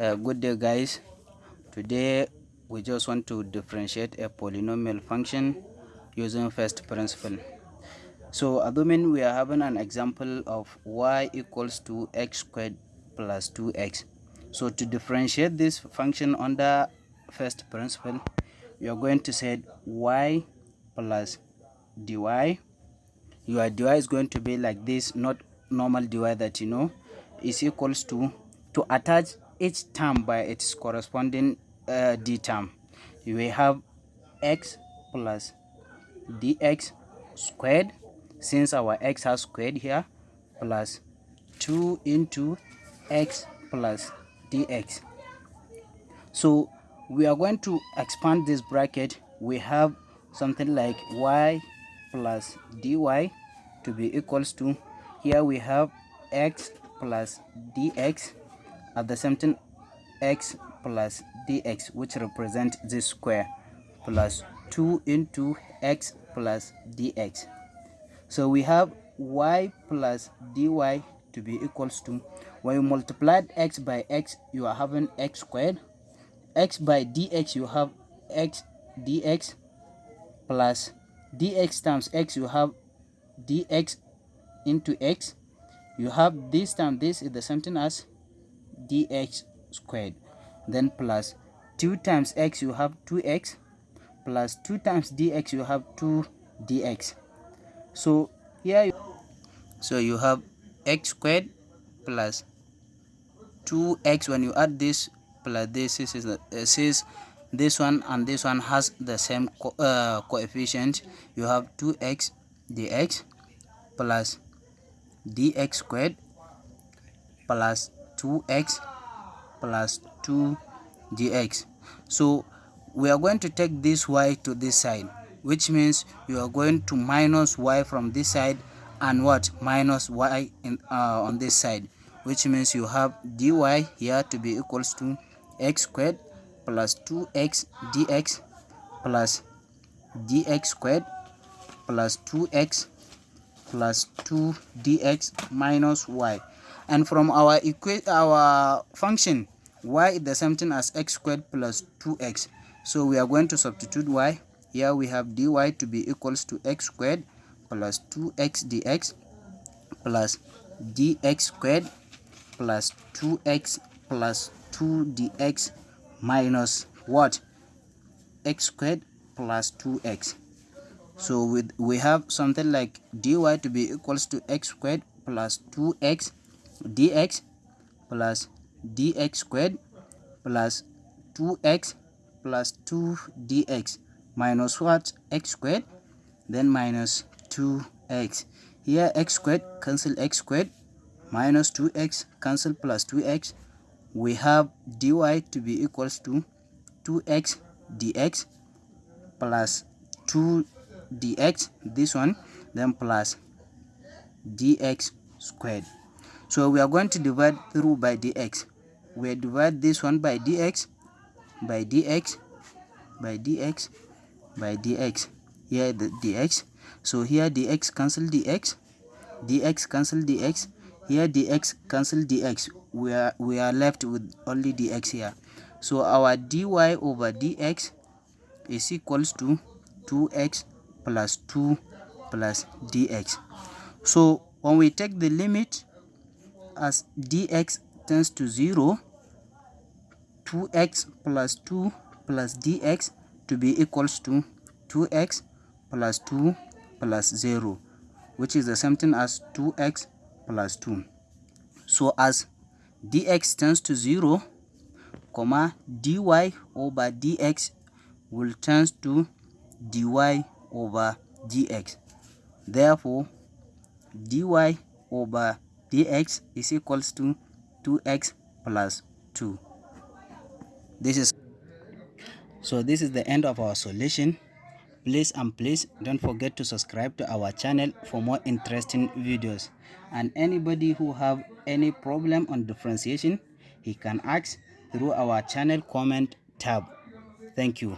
uh, good day guys. Today we just want to differentiate a polynomial function using first principle. So assuming we are having an example of y equals to x squared plus 2x so to differentiate this function under first principle we are going to say y plus dy. Your dy is going to be like this not normal dy that you know is equals to to attach each term by its corresponding uh, d term. Will have x plus dx squared since our x has squared here plus 2 into x plus dx. So we are going to expand this bracket. We have something like y plus dy to be equals to here we have x plus dx at the same time x plus dx which represent this square plus 2 into x plus dx. So we have y plus dy to be equals to when you multiply x by x you are having x squared. x by dx you have x dx plus dx times x you have dx into x. You have this time this is the same thing as dx squared. Then plus 2 times x you have 2x plus 2 times dx you have 2 dx. So here you, so you have x squared plus 2x when you add this plus this is says this one and this one has the same co uh, coefficient. You have 2x dx plus dx squared plus 2x plus 2 dx so we are going to take this y to this side which means you are going to minus y from this side and what? Minus y in, uh, on this side which means you have dy here to be equals to x squared plus 2x dx plus dx squared plus 2x plus 2 dx minus y and from our our function y is the same thing as x squared plus 2x so we are going to substitute y. Here we have dy to be equals to x squared plus 2x dx plus dx squared plus 2x plus 2 dx minus what? x squared plus 2x so with we have something like dy to be equals to x squared plus 2x dx plus dx squared plus 2x plus 2 dx minus what? x squared then minus 2x here x squared cancel x squared minus 2x cancel plus 2x we have dy to be equals to 2x dx plus 2 dx this one then plus dx squared so we are going to divide through by dx. We divide this one by dx by dx by dx by dx. Here the dx. So here dx cancel dx dx cancel dx here dx cancel dx. We are we are left with only dx here. So our dy over dx is equals to 2x plus 2 plus dx. So when we take the limit as dx tends to 0 2x plus 2 plus dx to be equals to 2x plus 2 plus 0 which is the same thing as 2x plus 2 so as dx tends to 0 comma dy over dx will turn to dy over dx. Therefore dy over dx is equals to 2x plus 2 this is so this is the end of our solution. Please and please don't forget to subscribe to our channel for more interesting videos. And anybody who have any problem on differentiation he can ask through our channel comment tab. Thank you